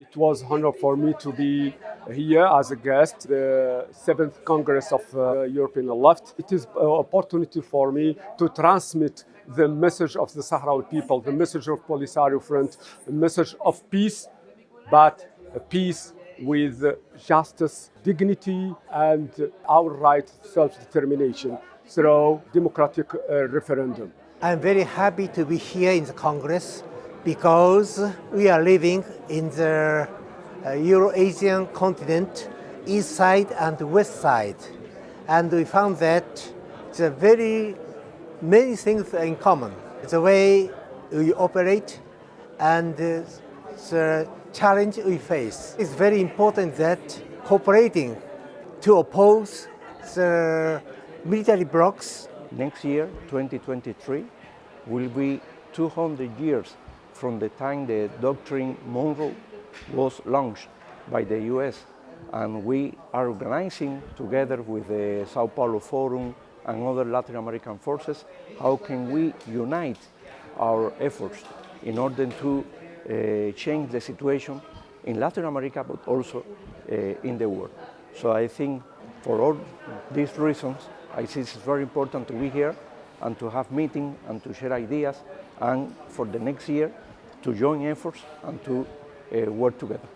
It was honor for me to be here as a guest, the seventh Congress of uh, European Left. It is an opportunity for me to transmit the message of the Sahrawi people, the message of Polisario Front, the message of peace, but peace with justice, dignity, and our right self-determination through democratic uh, referendum. I'm very happy to be here in the Congress because we are living in the uh, Euro-Asian continent, east side and west side. And we found that there are very many things in common. The way we operate and uh, the challenge we face. It's very important that cooperating to oppose the military blocs. Next year, 2023, will be 200 years from the time the doctrine Monroe was launched by the US. And we are organizing together with the Sao Paulo Forum and other Latin American forces, how can we unite our efforts in order to uh, change the situation in Latin America, but also uh, in the world. So I think for all these reasons, I think it's very important to be here and to have meetings and to share ideas and for the next year to join efforts and to uh, work together.